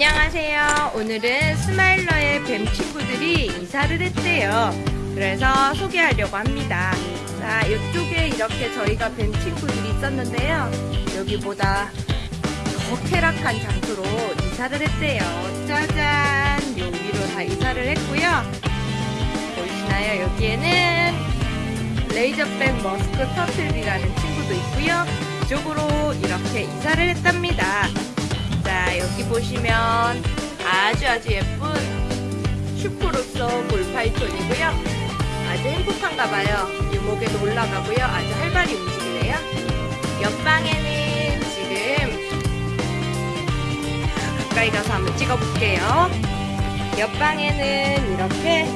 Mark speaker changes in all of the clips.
Speaker 1: 안녕하세요. 오늘은 스마일러의 뱀 친구들이 이사를 했대요. 그래서 소개하려고 합니다. 자, 이쪽에 이렇게 저희가 뱀 친구들이 있었는데요. 여기보다 더 쾌적한 장소로 이사를 했대요. 짜잔! 여기로 다 이사를 했고요. 보이시나요? 여기에는 razorback musk turtle이라는 친구도 있고요. 이쪽으로 이렇게 이사를 했답니다. 자, 여기 보시면 아주 아주 예쁜 super lesser ball python이고요. 아주 행복한가 봐요. 유목에도 올라가고요. 아주 활발히 움직이네요. 옆방에는 지금 가까이 가서 한번 찍어볼게요. 옆방에는 이렇게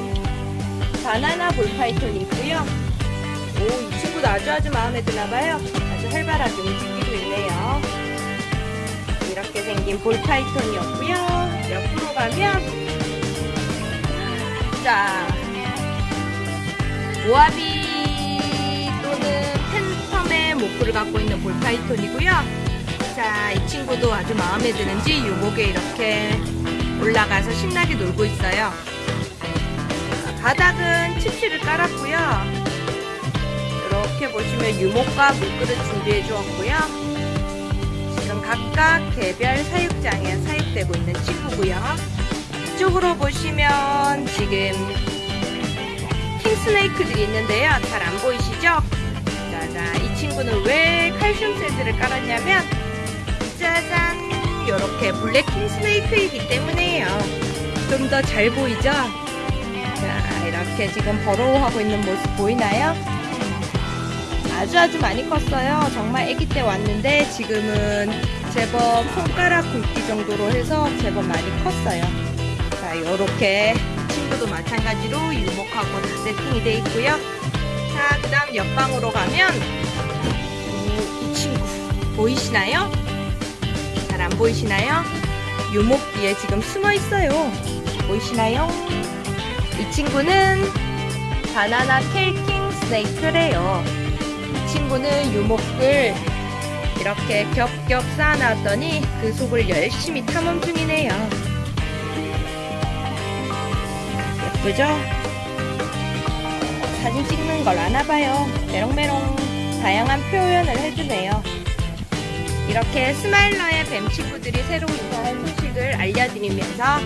Speaker 1: 바나나 ball python이 있고요. 오, 이 친구도 아주 아주 마음에 드나봐요. 아주 활발하게 움직이고 있네요. 생긴 ball python이었고요. 옆으로 가면 자 Mojave 또는 phantom의 morph를 갖고 있는 ball python이고요. 자, 이 친구도 아주 마음에 드는지 유목에 이렇게 올라가서 신나게 놀고 있어요. 바닥은 칩실을 깔았고요. 이렇게 보시면 유목과 물그릇 준비해 주었고요. 각각 개별 사육장에 사육되고 있는 친구고요. 이쪽으로 보시면 지금 킹스네이크들이 있는데요. 잘 안 보이시죠? 짜잔, 이 친구는 왜 칼슘 샌드를 깔았냐면 짜잔, 이렇게 블랙 킹스네이크이기 때문에요. 좀 더 잘 보이죠? 자, 이렇게 지금 버로우하고 있는 모습 보이나요? 아주 아주 많이 컸어요. 정말 아기 때 왔는데 지금은 제법 손가락 굵기 정도로 해서 제법 많이 컸어요. 자, 요렇게 친구도 마찬가지로 유목하고 다 세팅이 돼 있고요. 자, 그 다음 옆방으로 가면 오, 이 친구 보이시나요? 잘 안 보이시나요? 유목 뒤에 지금 숨어 있어요. 보이시나요? 이 친구는 바나나 켈킹 스네이크래요. 이 친구는 유목을 이렇게 겹겹 쌓아놨더니 그 속을 열심히 탐험 중이네요. 예쁘죠? 사진 찍는 걸 아나봐요. 메롱메롱 다양한 표현을 해주네요. 이렇게 스마일러의 뱀 친구들이 새로 이사한 소식을 알려드리면서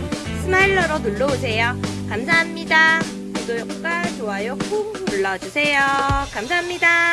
Speaker 1: 스마일러로 놀러오세요. 감사합니다. 구독과 좋아요 꾹 눌러주세요. 감사합니다.